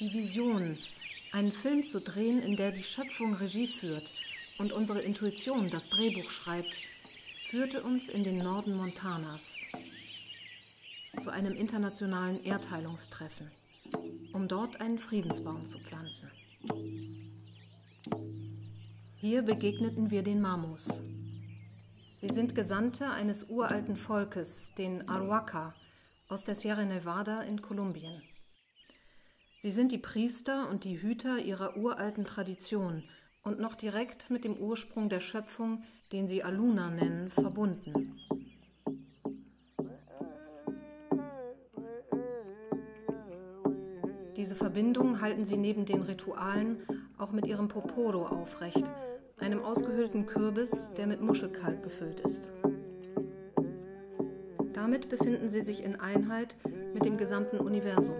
Die Vision, einen Film zu drehen, in der die Schöpfung Regie führt und unsere Intuition das Drehbuch schreibt, führte uns in den Norden Montanas zu einem internationalen Erdheilungstreffen, um dort einen Friedensbaum zu pflanzen. Hier begegneten wir den Mamos. Sie sind Gesandte eines uralten Volkes, den Aruaca, aus der Sierra Nevada in Kolumbien. Sie sind die Priester und die Hüter ihrer uralten Tradition und noch direkt mit dem Ursprung der Schöpfung, den sie Aluna nennen, verbunden. Diese Verbindung halten sie neben den Ritualen auch mit ihrem Poporo aufrecht, einem ausgehöhlten Kürbis, der mit Muschelkalk gefüllt ist. Damit befinden sie sich in Einheit mit dem gesamten Universum.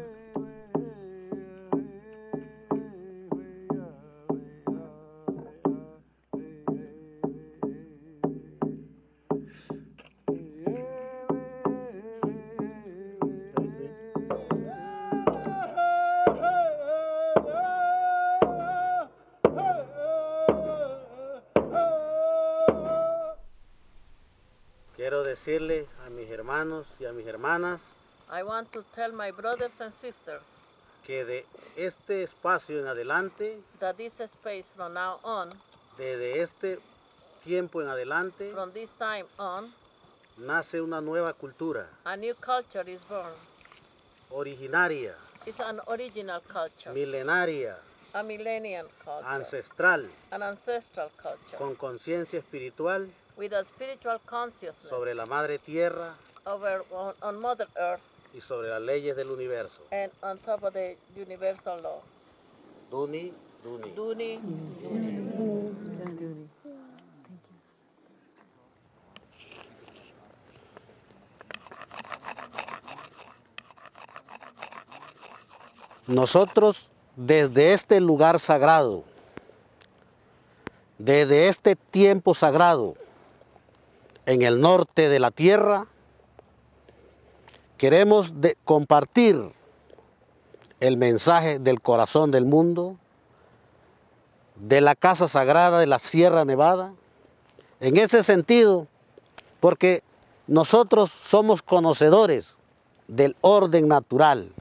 Quiero decirle a mis hermanos y a mis hermanas I want to tell my brothers and sisters que de este espacio en adelante, that this space from now on, desde este tiempo en adelante, from this time on, nace una nueva cultura a new culture is born. originaria, It's an original culture, milenaria, a millennial culture, ancestral, an ancestral culture, con conciencia espiritual with a spiritual consciousness sobre la madre tierra over on, on Mother Earth y sobre las leyes del universo. and on top of the universal laws. Duni, Duni. Duni, Nosotros desde este lugar sagrado, desde este tiempo sagrado, en el norte de la tierra, queremos compartir el mensaje del corazón del mundo, de la casa sagrada de la Sierra Nevada, en ese sentido, porque nosotros somos conocedores del orden natural,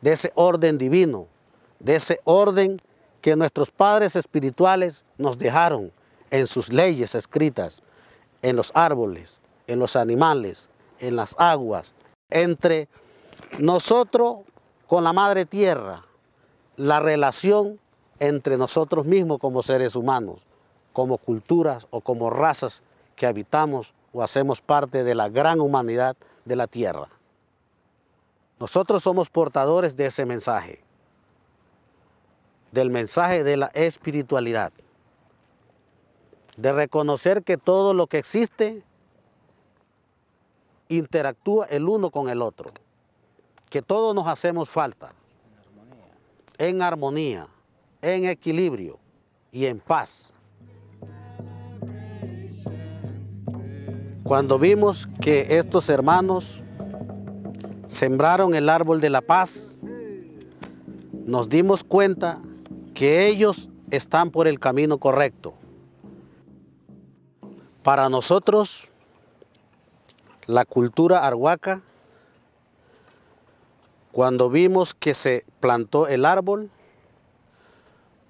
de ese orden divino, de ese orden que nuestros padres espirituales nos dejaron en sus leyes escritas, en los árboles, en los animales, en las aguas, entre nosotros con la madre tierra, la relación entre nosotros mismos como seres humanos, como culturas o como razas que habitamos o hacemos parte de la gran humanidad de la tierra. Nosotros somos portadores de ese mensaje, del mensaje de la espiritualidad, de reconocer que todo lo que existe interactúa el uno con el otro, que todos nos hacemos falta, en armonía, en equilibrio y en paz. Cuando vimos que estos hermanos sembraron el árbol de la paz, nos dimos cuenta que ellos están por el camino correcto. Para nosotros, la cultura arhuaca, cuando vimos que se plantó el árbol,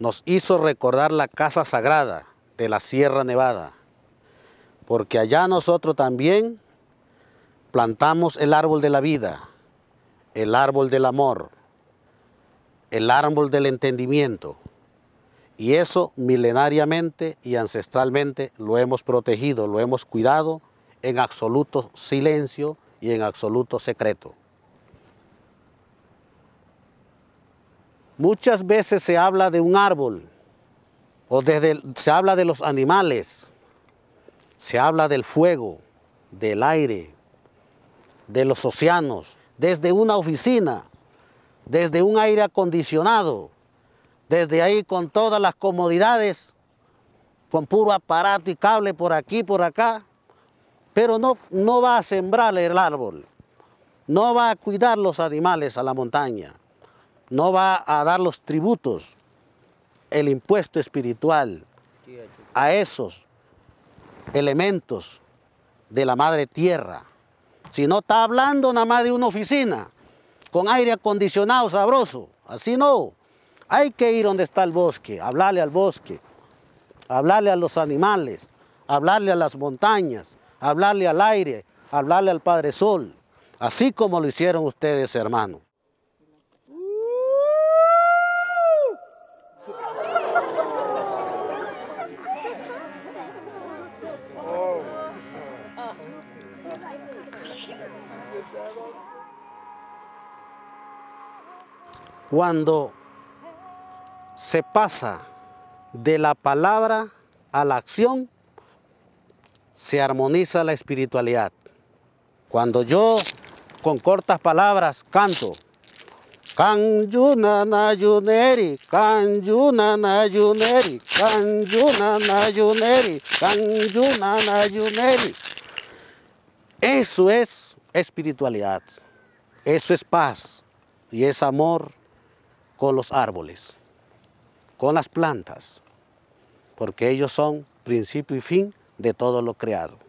nos hizo recordar la casa sagrada de la Sierra Nevada, porque allá nosotros también plantamos el árbol de la vida, el árbol del amor, el árbol del entendimiento. Y eso milenariamente y ancestralmente lo hemos protegido, lo hemos cuidado en absoluto silencio y en absoluto secreto. Muchas veces se habla de un árbol o desde, se habla de los animales, se habla del fuego, del aire, de los océanos, desde una oficina, desde un aire acondicionado, desde ahí con todas las comodidades, con puro aparato y cable por aquí, por acá, pero no, no va a sembrar el árbol, no va a cuidar los animales a la montaña, no va a dar los tributos, el impuesto espiritual a esos elementos de la madre tierra, si no está hablando nada más de una oficina con aire acondicionado sabroso, así no. Hay que ir donde está el bosque, hablarle al bosque, hablarle a los animales, hablarle a las montañas, hablarle al aire, hablarle al Padre Sol, así como lo hicieron ustedes, hermanos. Cuando se pasa de la palabra a la acción, se armoniza la espiritualidad. Cuando yo con cortas palabras canto, Nayuneri, Nayuneri, Nayuneri, Nayuneri. Eso es espiritualidad, eso es paz y es amor con los árboles, con las plantas, porque ellos son principio y fin de todo lo creado.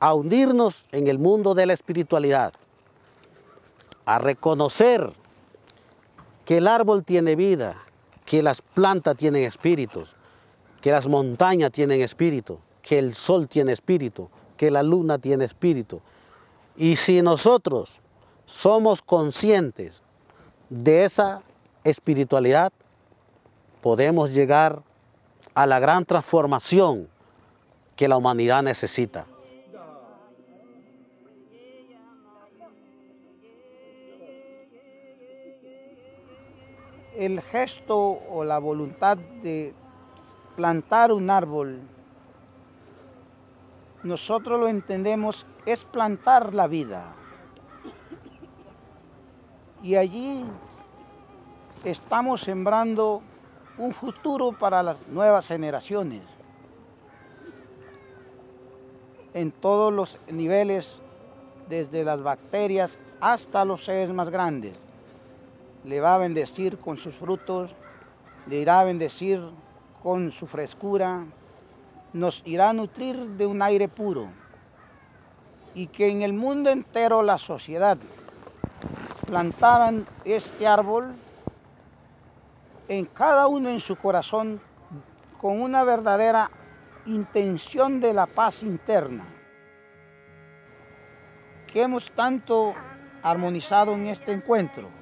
a hundirnos en el mundo de la espiritualidad, a reconocer que el árbol tiene vida, que las plantas tienen espíritus, que las montañas tienen espíritu, que el sol tiene espíritu, que la luna tiene espíritu. Y si nosotros somos conscientes de esa espiritualidad, podemos llegar a la gran transformación que la humanidad necesita. El gesto o la voluntad de plantar un árbol, nosotros lo entendemos, es plantar la vida. Y allí estamos sembrando un futuro para las nuevas generaciones. En todos los niveles, desde las bacterias hasta los seres más grandes le va a bendecir con sus frutos, le irá a bendecir con su frescura, nos irá a nutrir de un aire puro y que en el mundo entero la sociedad plantaran este árbol en cada uno en su corazón con una verdadera intención de la paz interna. Que hemos tanto armonizado en este encuentro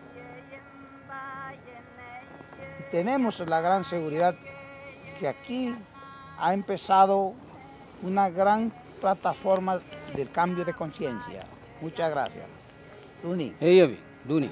tenemos la gran seguridad que aquí ha empezado una gran plataforma del cambio de conciencia. Muchas gracias. Duni. Hey, Duni.